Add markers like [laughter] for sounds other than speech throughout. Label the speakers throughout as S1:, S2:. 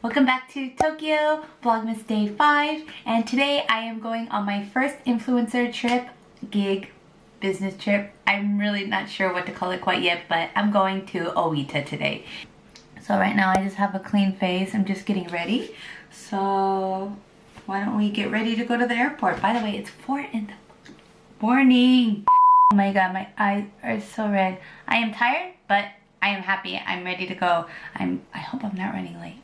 S1: Welcome back to Tokyo Vlogmas Day 5 and today I am going on my first influencer trip, gig, business trip. I'm really not sure what to call it quite yet but I'm going to Oita today. So right now I just have a clean face. I'm just getting ready. So why don't we get ready to go to the airport. By the way, it's 4 in the morning. Oh my god, my eyes are so red. I am tired, but I am happy. I'm ready to go. I'm I hope I'm not running late.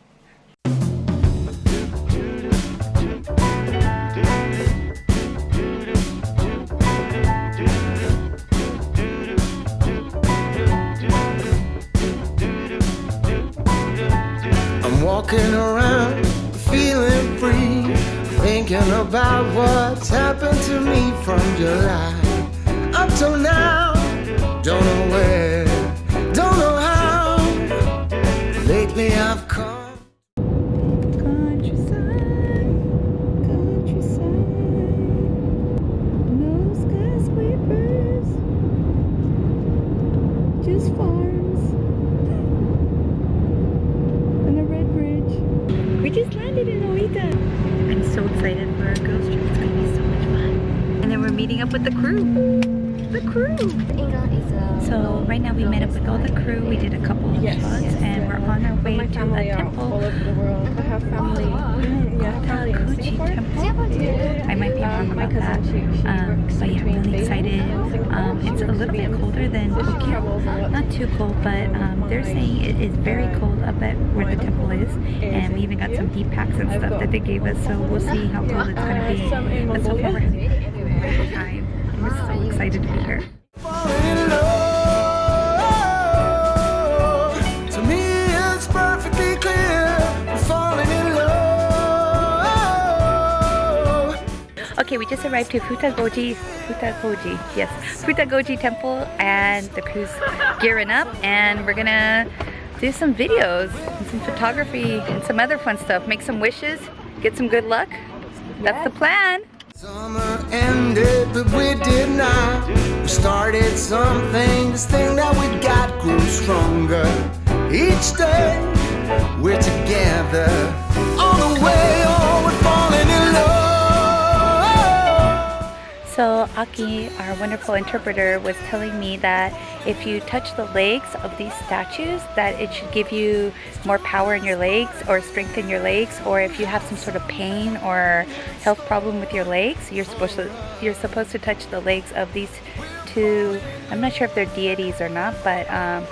S2: I'm walking around feeling free, thinking about what's happened to me from July up till now. Don't know where,
S1: So right now we met up with all the crew. We did a couple of vlogs and we're on our way to a temple.
S3: all over the world. I have family. Mm, yeah, family Singapore.
S1: Temple. I might be wrong
S3: Um, my
S1: about that.
S3: cousin, she, she
S1: Um, but yeah,
S3: between
S1: really excited. Um, it's a little bit colder than Tokyo.
S3: travels a lot.
S1: Not too cold, but um, they're saying it is very cold up at where the temple is. And we even got some deep packs and stuff that they gave us. So we'll see how cold it's going to be. But so far we're having a good time. We're so excited to be here. Okay, we just arrived to Futagoji, Futagoji, yes, Futagoji Temple, and the crew's gearing up, and we're gonna do some videos, and some photography, and some other fun stuff. Make some wishes, get some good luck. That's the plan.
S2: Summer ended, but we did not. We started something. This thing that we got grew stronger. Each day we're together.
S1: So Aki, our wonderful interpreter, was telling me that if you touch the legs of these statues, that it should give you more power in your legs or strengthen your legs, or if you have some sort of pain or health problem with your legs, you're supposed to you're supposed to touch the legs of these two. I'm not sure if they're deities or not, but um,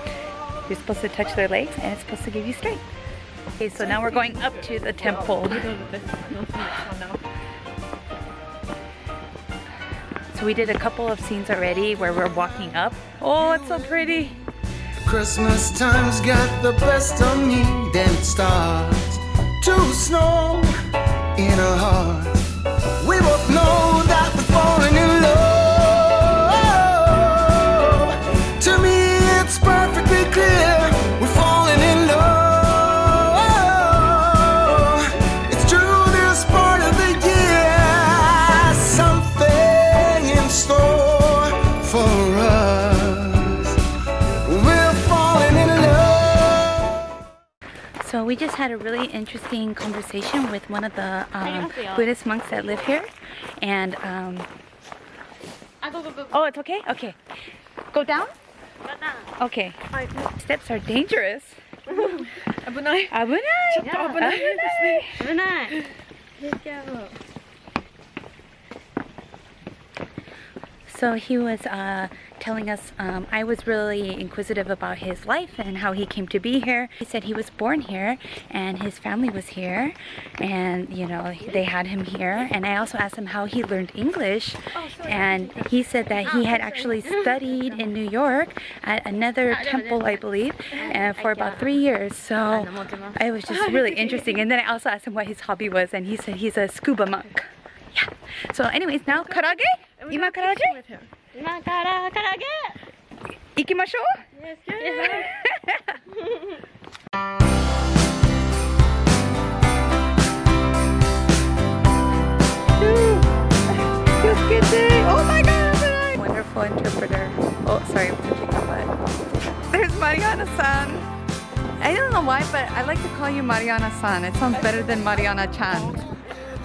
S1: you're supposed to touch their legs, and it's supposed to give you strength. Okay, so now we're going up to the temple. [laughs] So we did a couple of scenes already where we're walking up. Oh, it's so pretty.
S2: Christmas time's got the best of me. Then it starts to snow we
S1: just had a really interesting conversation with one of the um, Buddhist monks that live here. And, um, oh, it's okay? Okay. Go down? Okay. Steps are dangerous.
S3: 危ない。
S1: 危ない
S3: ちょっと危ないですね。
S4: 危ない。
S1: So he was uh, telling us um, I was really inquisitive about his life and how he came to be here. He said he was born here and his family was here and you know they had him here and I also asked him how he learned English and he said that he had actually studied in New York at another temple I believe and for about three years so it was just really [laughs] interesting and then I also asked him what his hobby was and he said he's a scuba monk. Yeah. So anyways, now karage? Ima? With him.
S4: 今から唐揚げ
S1: 行きましょう [laughs] [laughs] Oh my god! Wonderful interpreter. Oh, sorry, I'm touching my butt. There's Mariana-san. I don't know why, but I like to call you Mariana-san. It sounds better than Mariana-chan.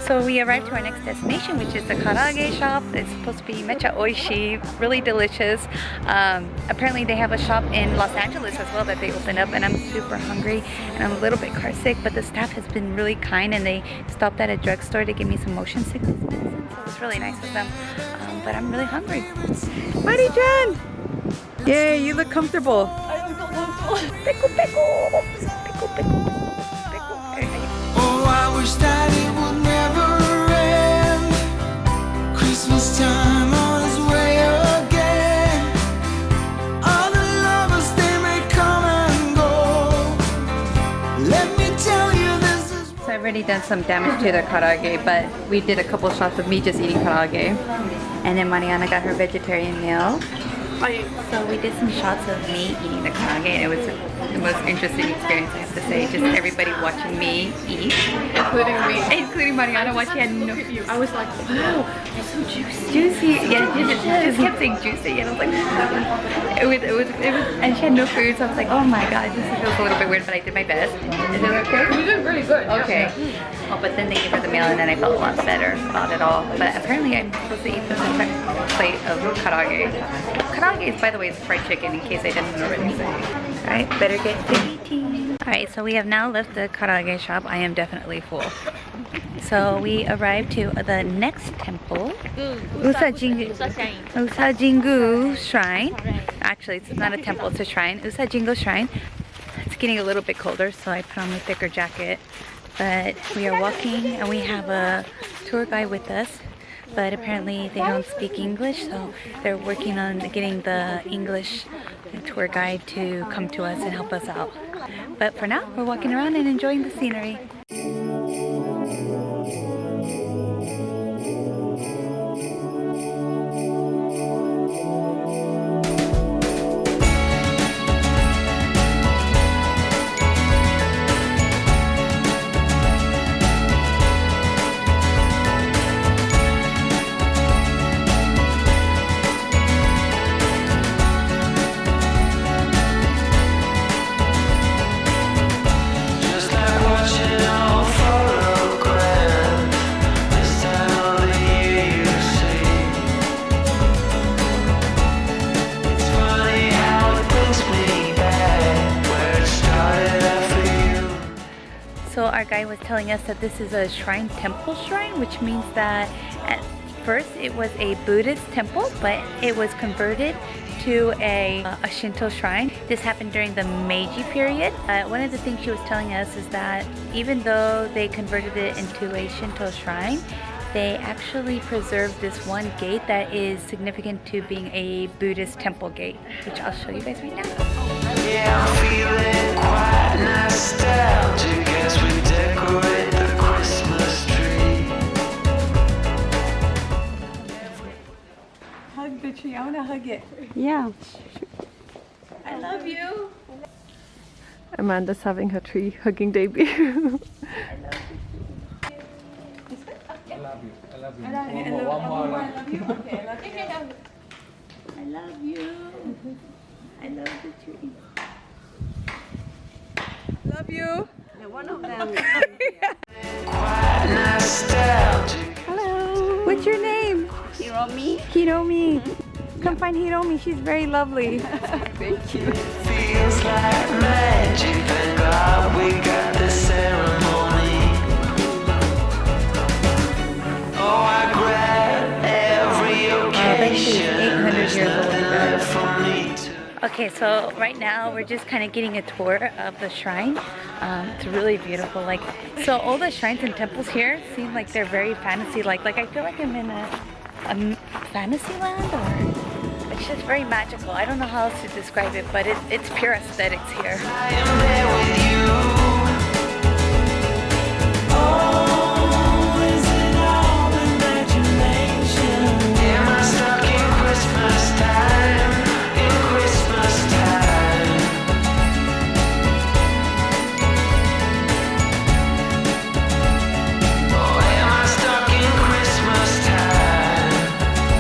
S1: So we arrived to our next destination, which is the Karage shop. It's supposed to be mecha oishi, really delicious. Um, apparently they have a shop in Los Angeles as well that they opened up and I'm super hungry and I'm a little bit car sick, but the staff has been really kind and they stopped at a drugstore to give me some motion sickness medicine. So it was really nice of them. Um, but I'm really hungry. Mari-chan! Yay, you look comfortable. I don't comfortable. Pickle. Pickle, already done some damage to the karage, but we did a couple shots of me just eating karage. And then Mariana got her vegetarian meal. So we did some shots of me eating the karage and it was the most interesting experience I have to say. Just everybody watching me eat.
S3: Including me.
S1: Including Mariana watching she had no
S3: I was like, wow, it's so juicy.
S1: Juicy. Yeah, she just, kept saying juicy, and I was like, it was, it was, it was, and she had no food, so I was like, oh my god, this feels a little bit weird, but I did my best. Is it okay?
S3: You did really good. yeah.
S1: Okay. Oh, but then they gave her the meal, and then I felt a lot better about it all. But apparently, I'm supposed to eat this entire plate of karage. Karage, is, by the way, is fried chicken, in case I didn't already say. All right, better get to eating. All right, so we have now left the karage shop. I am definitely full. So we arrived to the next temple, Usa Jingu. Shrine. Actually, it's not a temple, it's a shrine. Usa Jingu Shrine. It's getting a little bit colder, so I put on my thicker jacket. But we are walking and we have a tour guide with us. But apparently they don't speak English, so they're working on getting the English tour guide to come to us and help us out. But for now, we're walking around and enjoying the scenery. Our was telling us that this is a shrine temple shrine, which means that at first it was a Buddhist temple, but it was converted to a, a Shinto shrine. This happened during the Meiji period. Uh, one of the things she was telling us is that even though they converted it into a Shinto shrine, they actually preserved this one gate that is significant to being a Buddhist temple gate, which I'll show you guys right now.
S2: Yeah, hug it. Yeah. I love you. Amanda's having her tree
S1: hugging debut. I love the tree.
S3: Okay.
S1: I love you.
S3: I love you.
S1: I love you. I love the tree.
S3: Love you.
S2: Quite nostalgic.
S3: Hello.
S1: What's your name?
S4: Hiromi.
S1: Hiromi. Come find Hiromi. She's very lovely. [laughs]
S2: Feels like magic. Thank God we got the ceremony. Oh, I grab every occasion.
S1: 800
S2: There's nothing left for me to.
S1: Okay, so right now we're just kind of getting a tour of the shrine. Um, it's really beautiful. Like, so all the shrines and temples here seem like they're very fantasy-like. Like, I feel like I'm in a fantasy land, or it's just very magical. I don't know how else to describe it, but it, it's pure aesthetics here.